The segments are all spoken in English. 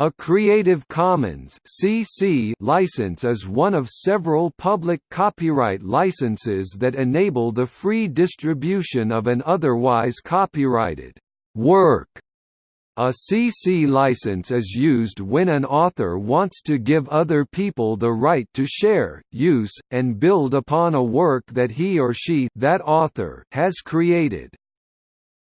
A Creative Commons (CC) license is one of several public copyright licenses that enable the free distribution of an otherwise copyrighted work. A CC license is used when an author wants to give other people the right to share, use, and build upon a work that he or she that author has created.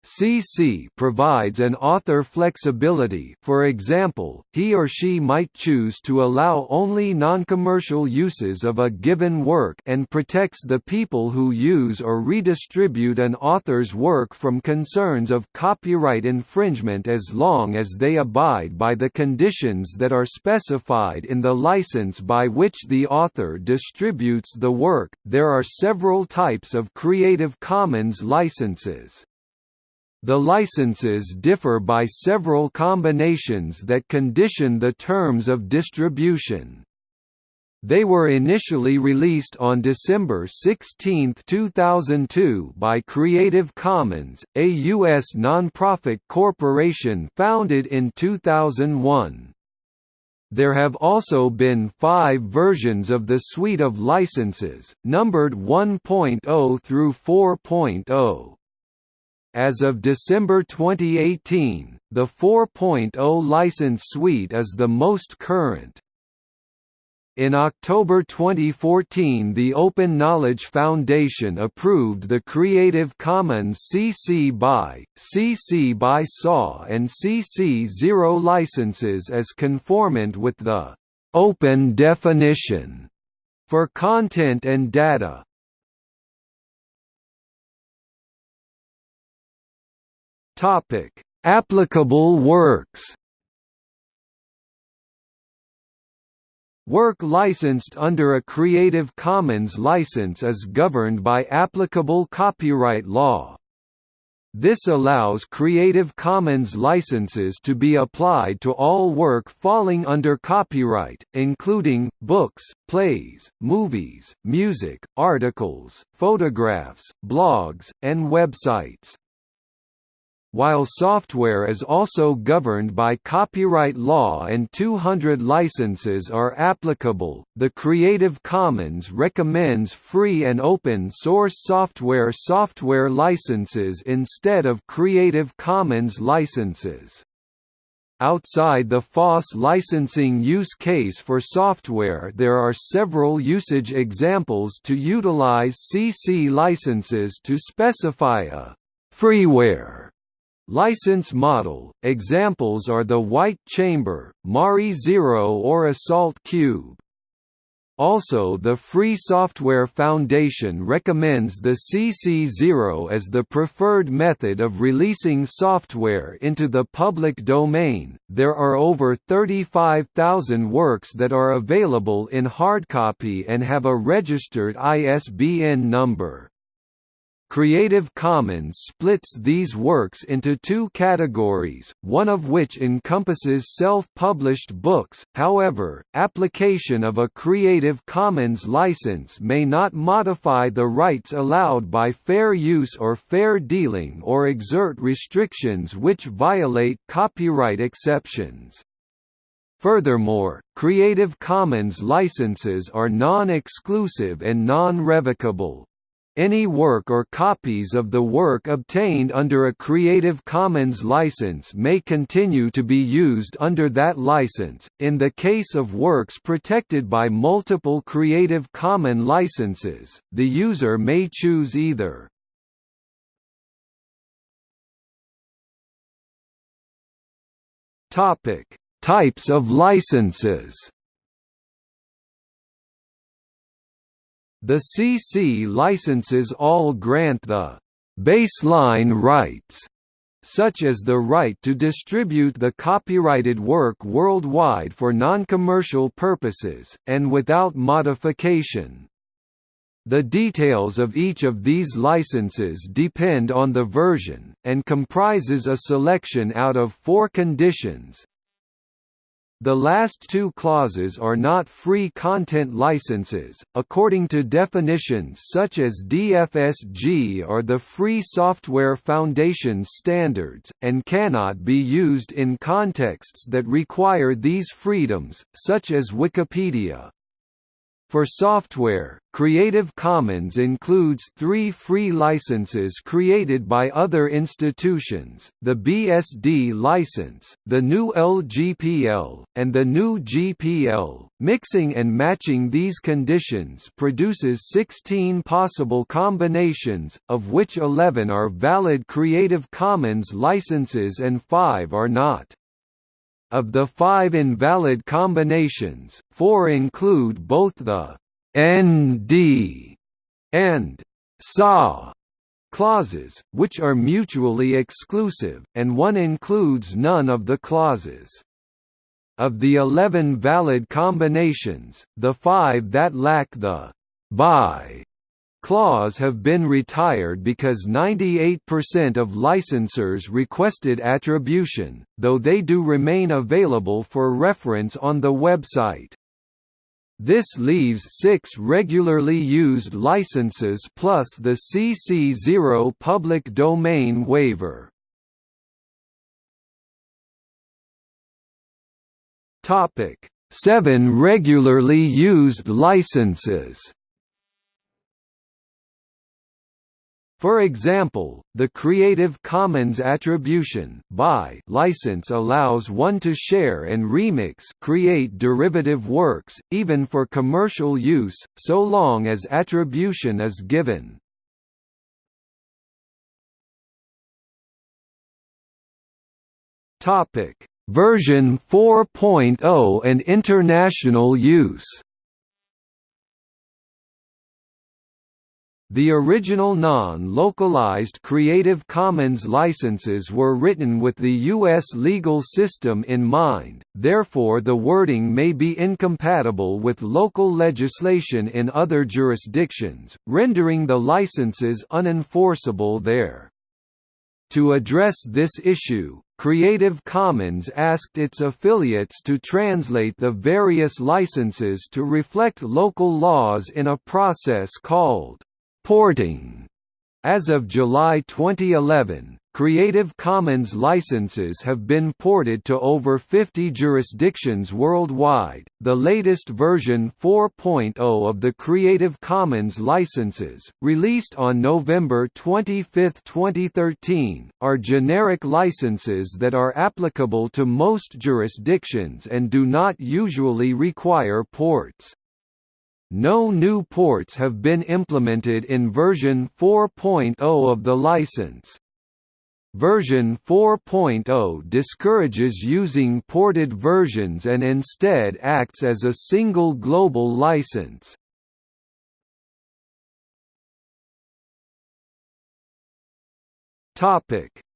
CC provides an author flexibility for example, he or she might choose to allow only non-commercial uses of a given work and protects the people who use or redistribute an author's work from concerns of copyright infringement as long as they abide by the conditions that are specified in the license by which the author distributes the work. There are several types of Creative Commons licenses. The licenses differ by several combinations that condition the terms of distribution. They were initially released on December 16, 2002 by Creative Commons, a U.S. nonprofit corporation founded in 2001. There have also been five versions of the suite of licenses, numbered 1.0 through 4.0. As of December 2018, the 4.0 license suite is the most current. In October 2014 the Open Knowledge Foundation approved the Creative Commons CC BY, CC BY SA and CC 0 licenses as conformant with the «open definition» for content and data. Topic: Applicable works. Work licensed under a Creative Commons license is governed by applicable copyright law. This allows Creative Commons licenses to be applied to all work falling under copyright, including, books, plays, movies, music, articles, photographs, blogs, and websites. While software is also governed by copyright law and 200 licenses are applicable, the Creative Commons recommends free and open source software software licenses instead of Creative Commons licenses. Outside the FOSS licensing use case for software there are several usage examples to utilize CC licenses to specify a freeware License model examples are the White Chamber, Mari Zero or Assault Cube. Also the Free Software Foundation recommends the CC0 as the preferred method of releasing software into the public domain. There are over 35,000 works that are available in hardcopy and have a registered ISBN number. Creative Commons splits these works into two categories, one of which encompasses self-published books, however, application of a Creative Commons license may not modify the rights allowed by fair use or fair dealing or exert restrictions which violate copyright exceptions. Furthermore, Creative Commons licenses are non-exclusive and non-revocable, any work or copies of the work obtained under a Creative Commons license may continue to be used under that license. In the case of works protected by multiple Creative Commons licenses, the user may choose either. Topic: Types of licenses. The CC licenses all grant the «baseline rights» such as the right to distribute the copyrighted work worldwide for non-commercial purposes, and without modification. The details of each of these licenses depend on the version, and comprises a selection out of four conditions, The last two clauses are not free content licenses, according to definitions such as DFSG or the Free Software Foundation's standards, and cannot be used in contexts that require these freedoms, such as Wikipedia. For software, Creative Commons includes three free licenses created by other institutions, the BSD license, the GNU LGPL, and the GNU GPL. Mixing and matching these conditions produces 16 possible combinations, of which 11 are valid Creative Commons licenses and 5 are not. Of the five invalid combinations, four include both the «nd» and «sa» clauses, which are mutually exclusive, and one includes none of the clauses. Of the 11 valid combinations, the five that lack the «by» clause have been retired because 98% of licensors requested attribution, though they do remain available for reference on the website. This leaves six regularly used licenses plus the CC0 public domain waiver. Seven regularly used licenses For example, the Creative Commons Attribution by license allows one to share and remix create derivative works, even for commercial use, so long as attribution is given. Version 4.0 and international use The original non-localized Creative Commons licenses were written with the U.S. legal system in mind, therefore the wording may be incompatible with local legislation in other jurisdictions, rendering the licenses unenforceable there. To address this issue, Creative Commons asked its affiliates to translate the various licenses to reflect local laws in a process called Porting. As of July 2011, Creative Commons licenses have been ported to over 50 jurisdictions worldwide. The latest version 4.0 of the Creative Commons licenses, released on November 25, 2013, are generic licenses that are applicable to most jurisdictions and do not usually require ports. No new ports have been implemented in version 4.0 of the license. Version 4.0 discourages using ported versions and instead acts as a single global license.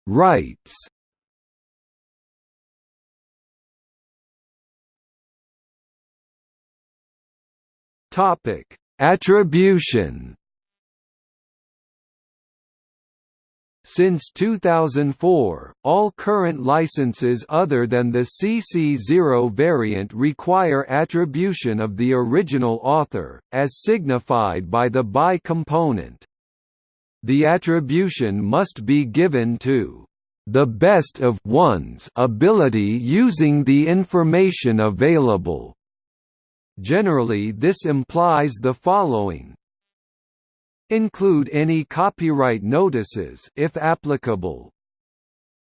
Rights Topic: Attribution. Since 2004, all current licenses other than the CC0 variant require attribution of the original author, as signified by the by component. The attribution must be given to the best of one's ability using the information available, Generally this implies the following Include any copyright notices if applicable.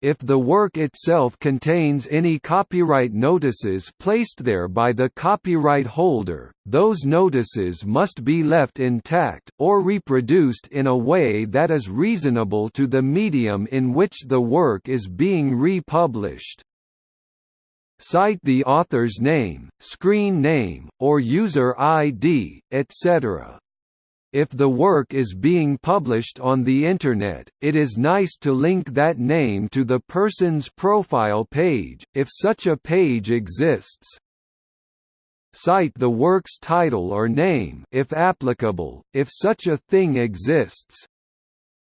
If the work itself contains any copyright notices placed there by the copyright holder, those notices must be left intact, or reproduced in a way that is reasonable to the medium in which the work is being republished. Cite the author's name, screen name, or user ID, etc. If the work is being published on the Internet, it is nice to link that name to the person's profile page, if such a page exists. Cite the work's title or name if applicable, if such a thing exists.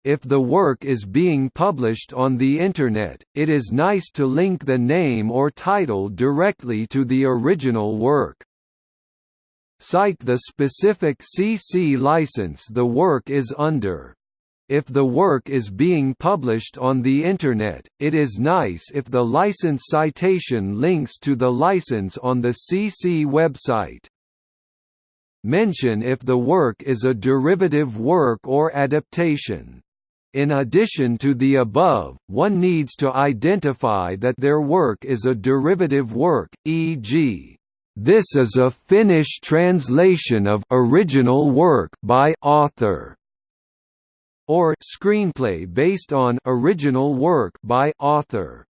If the work is being published on the Internet, it is nice to link the name or title directly to the original work. Cite the specific CC license the work is under. If the work is being published on the Internet, it is nice if the license citation links to the license on the CC website. Mention if the work is a derivative work or adaptation. In addition to the above, one needs to identify that their work is a derivative work, e.g. This is a Finnish translation of original work by author or screenplay based on original work by author.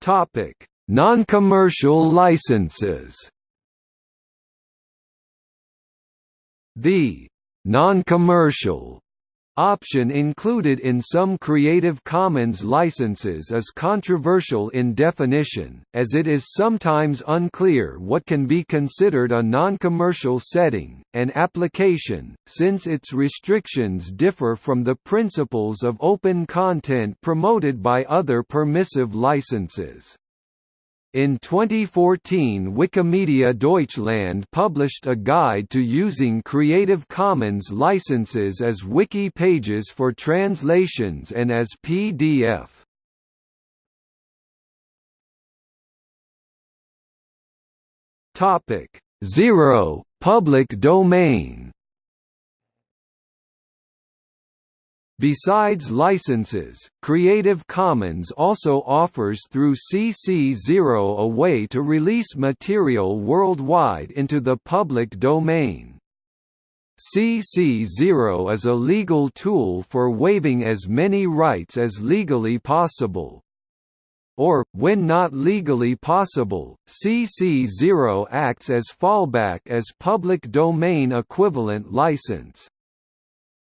Topic: Non-commercial licenses. The non-commercial option included in some Creative Commons licenses is controversial in definition, as it is sometimes unclear what can be considered a non-commercial setting, and application, since its restrictions differ from the principles of open content promoted by other permissive licenses. In 2014 Wikimedia Deutschland published a guide to using Creative Commons licenses as wiki pages for translations and as PDF. Topic 0 Public domain Besides licenses, Creative Commons also offers through CC0 a way to release material worldwide into the public domain. CC0 is a legal tool for waiving as many rights as legally possible. Or, when not legally possible, CC0 acts as fallback as public domain equivalent license.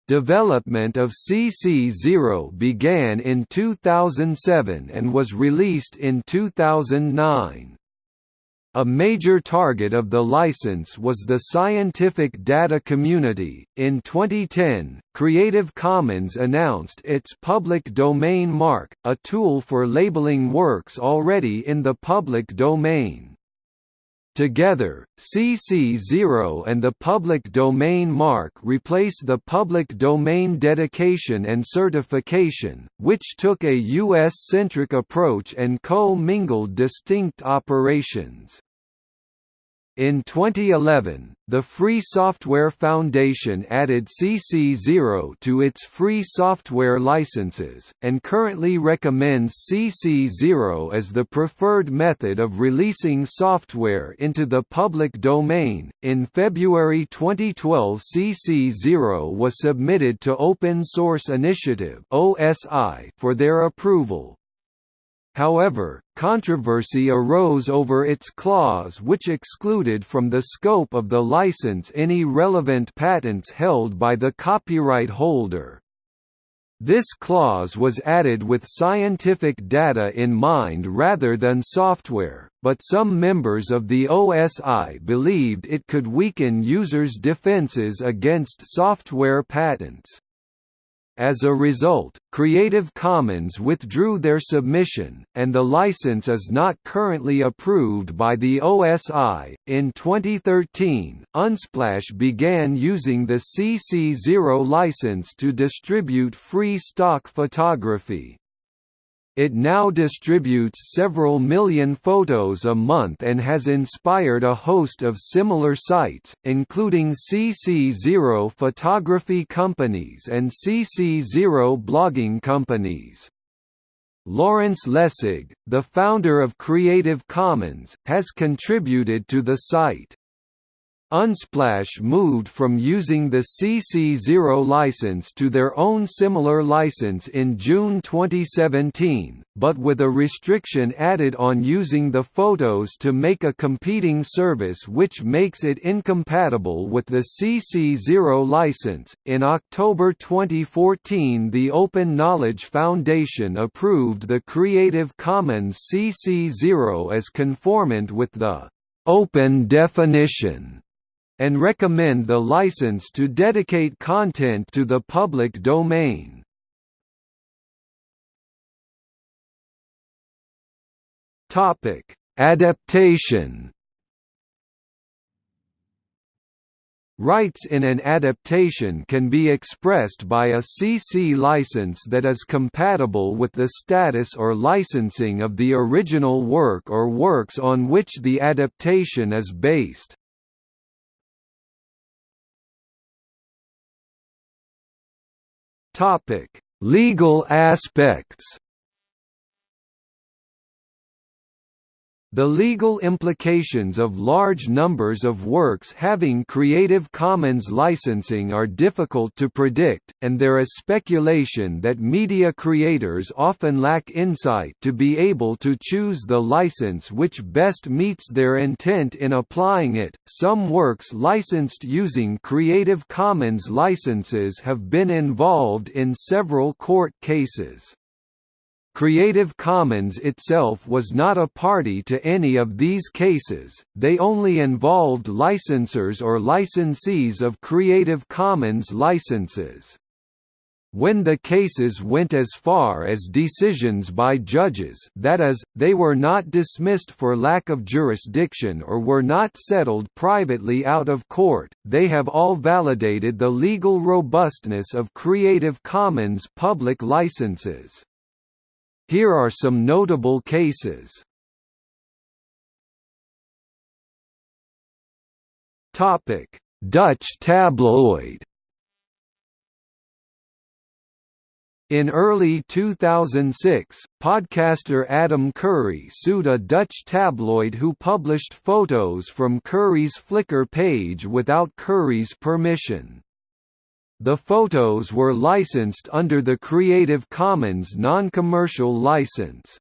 Development of CC0 began in 2007 and was released in 2009. A major target of the license was the scientific data community. In 2010, Creative Commons announced its public domain mark, a tool for labeling works already in the public domain. Together, CC0 and the public domain mark replace the public domain dedication and certification, which took a US-centric approach and co-mingled distinct operations. In 2011, the Free Software Foundation added CC0 to its free software licenses, and currently recommends CC0 as the preferred method of releasing software into the public domain. In February 2012, CC0 was submitted to Open Source Initiative (OSI) for their approval, However, controversy arose over its clause which excluded from the scope of the license any relevant patents held by the copyright holder. This clause was added with scientific data in mind rather than software, but some members of the OSI believed it could weaken users' defenses against software patents. As a result, Creative Commons withdrew their submission, and the license is not currently approved by the OSI. In 2013, Unsplash began using the CC0 license to distribute free stock photography. It now distributes several million photos a month and has inspired a host of similar sites, including CC0 photography companies and CC0 blogging companies. Lawrence Lessig, the founder of Creative Commons, has contributed to the site. Unsplash moved from using the CC0 license to their own similar license in June 2017, but with a restriction added on using the photos to make a competing service which makes it incompatible with the CC0 license. In October 2014, the Open Knowledge Foundation approved the Creative Commons CC0 as conformant with the open definition and recommend the license to dedicate content to the public domain. Adaptation Rights in an adaptation can be expressed by a CC license that is compatible with the status or licensing of the original work or works on which the adaptation is based. Legal aspects The legal implications of large numbers of works having Creative Commons licensing are difficult to predict, and there is speculation that media creators often lack insight to be able to choose the license which best meets their intent in applying it. Some works licensed using Creative Commons licenses have been involved in several court cases. Creative Commons itself was not a party to any of these cases, they only involved licensors or licensees of Creative Commons licenses. When the cases went as far as decisions by judges that is, they were not dismissed for lack of jurisdiction or were not settled privately out of court, they have all validated the legal robustness of Creative Commons public licenses. Here are some notable cases. Topic: Dutch tabloid. In early 2006, podcaster Adam Curry sued a Dutch tabloid who published photos from Curry's Flickr page without Curry's permission. The photos were licensed under the Creative Commons non-commercial license.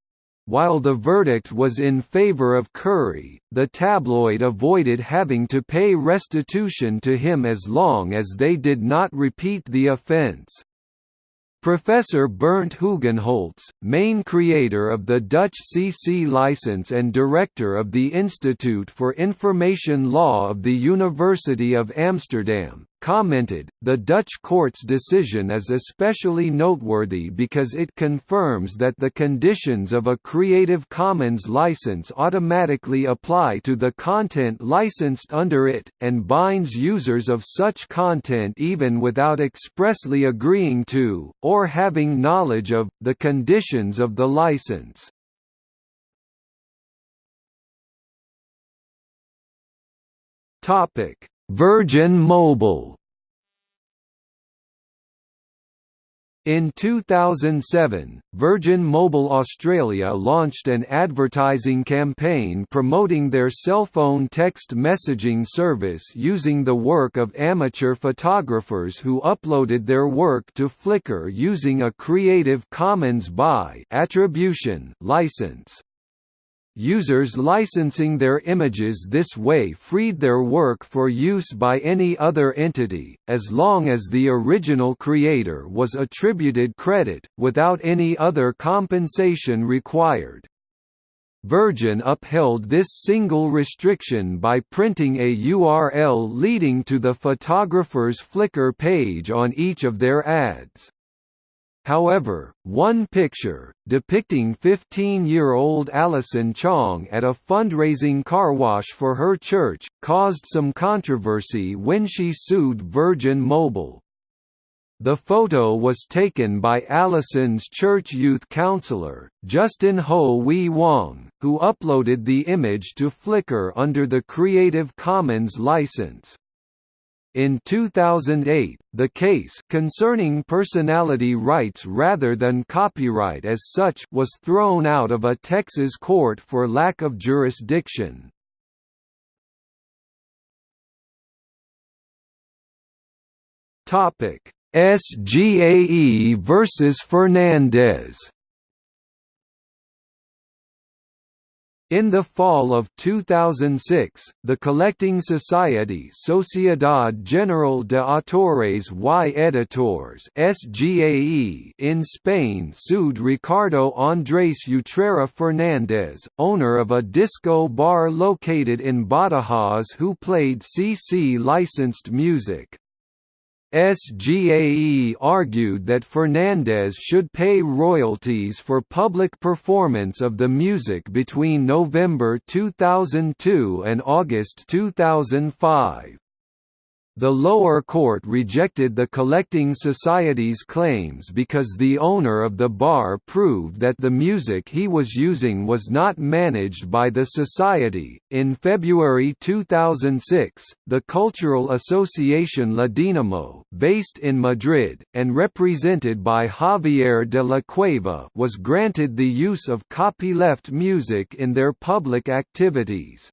While the verdict was in favor of Curry, the tabloid avoided having to pay restitution to him as long as they did not repeat the offense. Professor Bernt Hugenholtz, main creator of the Dutch CC license and director of the Institute for Information Law of the University of Amsterdam, commented, the Dutch court's decision is especially noteworthy because it confirms that the conditions of a Creative Commons license automatically apply to the content licensed under it, and binds users of such content even without expressly agreeing to, or having knowledge of, the conditions of the license. Topic Virgin Mobile In 2007, Virgin Mobile Australia launched an advertising campaign promoting their cell phone text messaging service using the work of amateur photographers who uploaded their work to Flickr using a Creative Commons by attribution license. Users licensing their images this way freed their work for use by any other entity, as long as the original creator was attributed credit, without any other compensation required. Virgin upheld this single restriction by printing a URL leading to the photographer's Flickr page on each of their ads. However, one picture, depicting 15-year-old Alison Chang at a fundraising car wash for her church, caused some controversy when she sued Virgin Mobile. The photo was taken by Alison's church youth counselor, Justin Ho Wee Wong, who uploaded the image to Flickr under the Creative Commons license. In 2008, the case concerning personality rights rather than copyright as such was thrown out of a Texas court for lack of jurisdiction. Topic: SGAE versus Fernandez In the fall of 2006, the collecting society Sociedad General de Autores y Editores (SGAE) in Spain sued Ricardo Andrés Utrera Fernández, owner of a disco bar located in Badajoz who played CC licensed music. SGAE argued that Fernandez should pay royalties for public performance of the music between November 2002 and August 2005. The lower court rejected the collecting society's claims because the owner of the bar proved that the music he was using was not managed by the society. In February 2006, the cultural association La Dinamo, based in Madrid and represented by Javier de la Cueva, was granted the use of copyleft music in their public activities.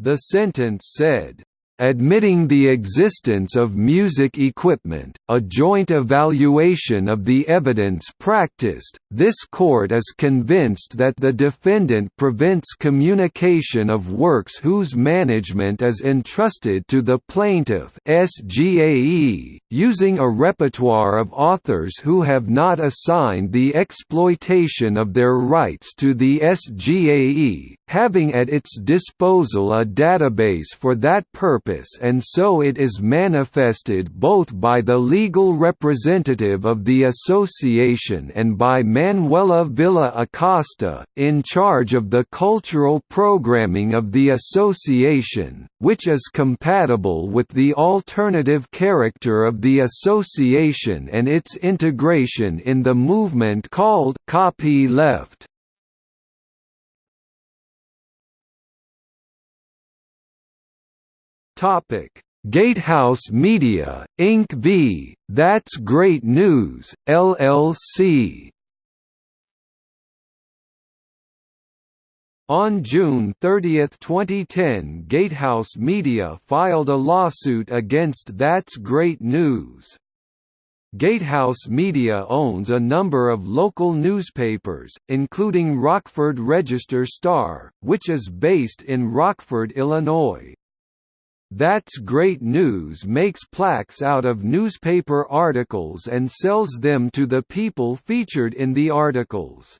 The sentence said Admitting the existence of music equipment, a joint evaluation of the evidence practiced, this court is convinced that the defendant prevents communication of works whose management is entrusted to the plaintiff SGAE, using a repertoire of authors who have not assigned the exploitation of their rights to the SGAE, having at its disposal a database for that purpose and so it is manifested both by the legal representative of the association and by Manuela Villa Acosta, in charge of the cultural programming of the association, which is compatible with the alternative character of the association and its integration in the movement called copy left. Topic: Gatehouse Media, Inc. v. That's Great News, LLC. On June 30, 2010 Gatehouse Media filed a lawsuit against That's Great News. Gatehouse Media owns a number of local newspapers, including Rockford Register Star, which is based in Rockford, Illinois. That's Great News makes plaques out of newspaper articles and sells them to the people featured in the articles.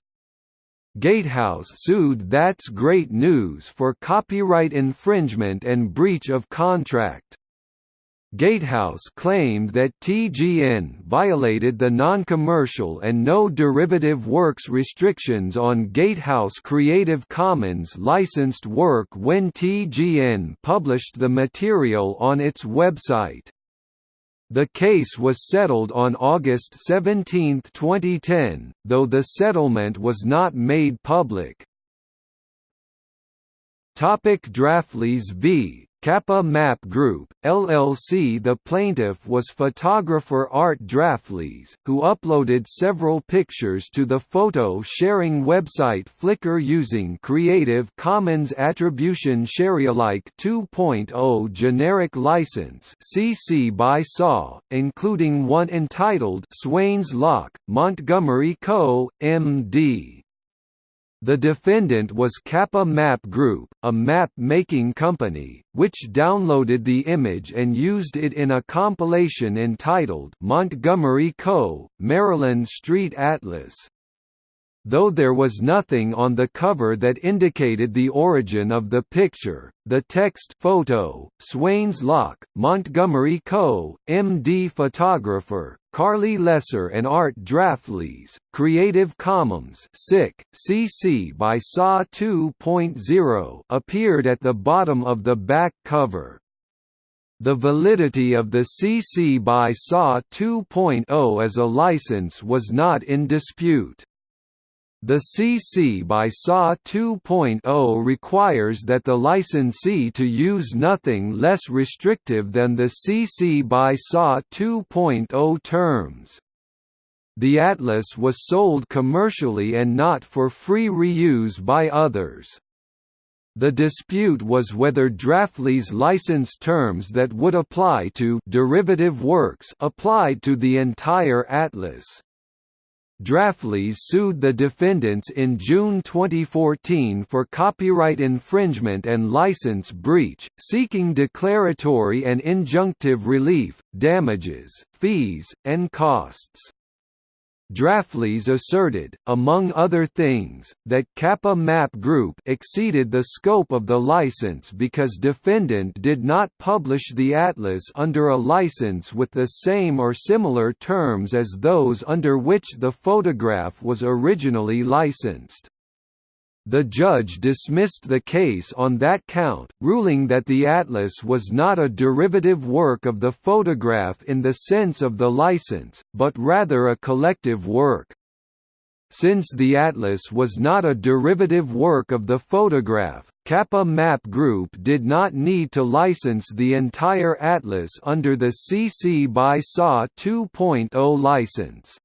Gatehouse sued That's Great News for copyright infringement and breach of contract. Gatehouse claimed that TGN violated the non-commercial and no derivative works restrictions on Gatehouse Creative Commons licensed work when TGN published the material on its website. The case was settled on August 17, 2010, though the settlement was not made public. Topic Drauglis v. Kappa Map Group, LLC The plaintiff was photographer Art Drauglis, who uploaded several pictures to the photo-sharing website Flickr using Creative Commons Attribution Sharealike 2.0 generic license CC by SA, including one entitled Swains Lock, Montgomery Co., M.D. The defendant was Kappa Map Group, a map-making company, which downloaded the image and used it in a compilation entitled Montgomery Co., Maryland Street Atlas. Though there was nothing on the cover that indicated the origin of the picture, the text photo, Swains Lock, Montgomery Co., MD photographer, Carly Lesser and Art Drauglis, Creative Commons SIC, CC by SA 2.0 appeared at the bottom of the back cover. The validity of the CC by SA 2.0 as a license was not in dispute. The CC by SA 2.0 requires that the licensee to use nothing less restrictive than the CC by SA 2.0 terms. The Atlas was sold commercially and not for free reuse by others. The dispute was whether Drauglis license terms that would apply to derivative works applied to the entire atlas. Drauglis sued the defendants in June 2014 for copyright infringement and license breach, seeking declaratory and injunctive relief, damages, fees, and costs. Drauglis asserted, among other things, that Kappa Map Group exceeded the scope of the license because defendant did not publish the atlas under a license with the same or similar terms as those under which the photograph was originally licensed. The judge dismissed the case on that count, ruling that the atlas was not a derivative work of the photograph in the sense of the license, but rather a collective work. Since the atlas was not a derivative work of the photograph, Kappa Map Group did not need to license the entire atlas under the CC by SA 2.0 license.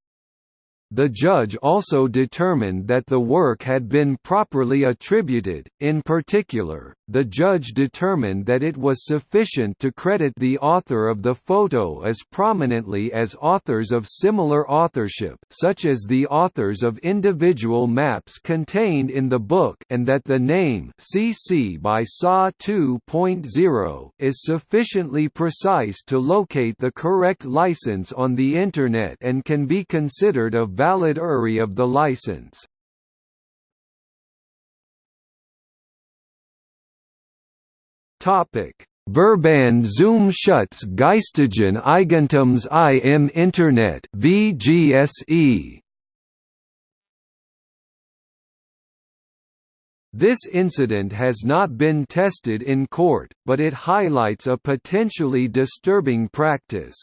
The judge also determined that the work had been properly attributed, in particular, the judge determined that it was sufficient to credit the author of the photo as prominently as authors of similar authorship such as the authors of individual maps contained in the book and that the name CC by SA 2.0 is sufficiently precise to locate the correct license on the Internet and can be considered a valid URI of the license. Topic: Verband zum Schutz geistigen Eigentums im Internet (VGSE). This incident has not been tested in court, but it highlights a potentially disturbing practice.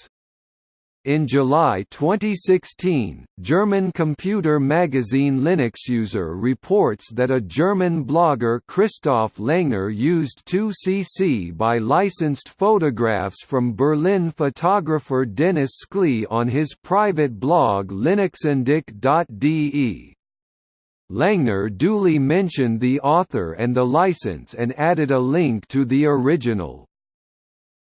In July 2016, German computer magazine Linuxuser reports that a German blogger Christoph Langner used 2cc by licensed photographs from Berlin photographer Dennis Skley on his private blog linuxundich.de. Langner duly mentioned the author and the license and added a link to the original.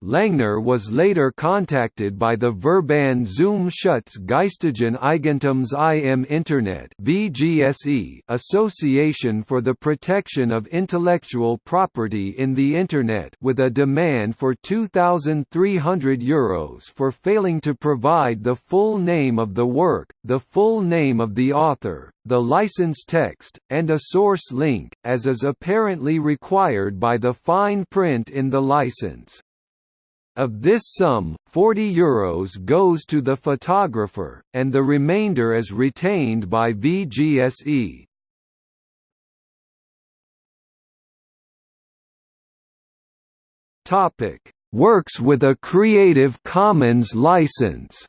Langner was later contacted by the Verband zum Schutz geistigen Eigentums im Internet (VGSE) Association for the Protection of Intellectual Property in the Internet with a demand for 2300 euros for failing to provide the full name of the work, the full name of the author, the license text, and a source link, as is apparently required by the fine print in the license. Of this sum, 40 euros goes to the photographer, and the remainder is retained by VGSE. Works with a Creative Commons license.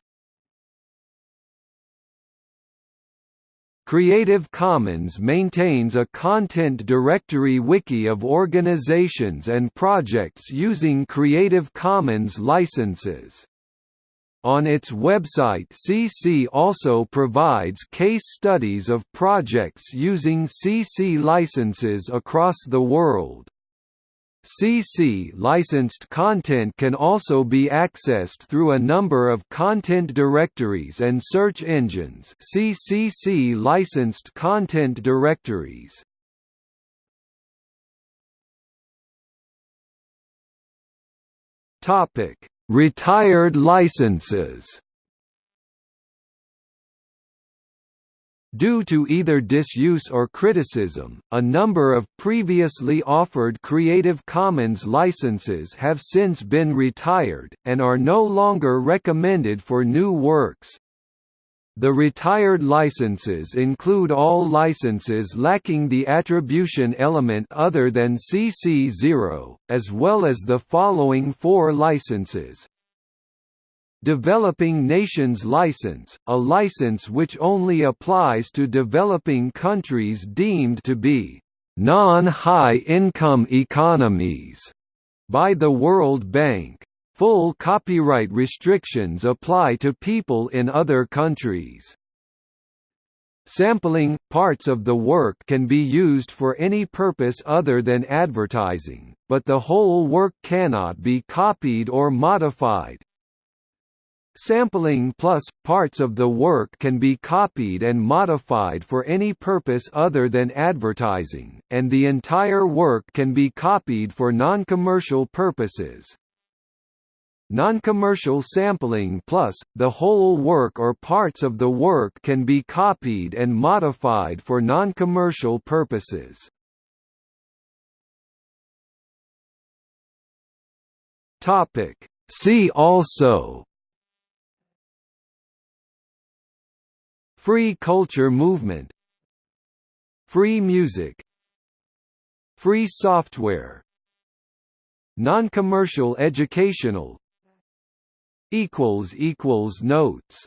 Creative Commons maintains a content directory wiki of organizations and projects using Creative Commons licenses. On its website CC also provides case studies of projects using CC licenses across the world. CC licensed content can also be accessed through a number of content directories and search engines CCC licensed content directories. Retired licenses Due to either disuse or criticism, a number of previously offered Creative Commons licenses have since been retired, and are no longer recommended for new works. The retired licenses include all licenses lacking the attribution element other than CC0, as well as the following four licenses Developing Nations License, a license which only applies to developing countries deemed to be non-high-income economies by the World Bank. Full copyright restrictions apply to people in other countries. Sampling – Parts of the work can be used for any purpose other than advertising, but the whole work cannot be copied or modified, Sampling plus, parts of the work can be copied and modified for any purpose other than advertising, and the entire work can be copied for non-commercial purposes. Non-commercial sampling plus, the whole work or parts of the work can be copied and modified for non-commercial purposes. See also Free culture movement. Free music. Free software. Non-commercial educational. Notes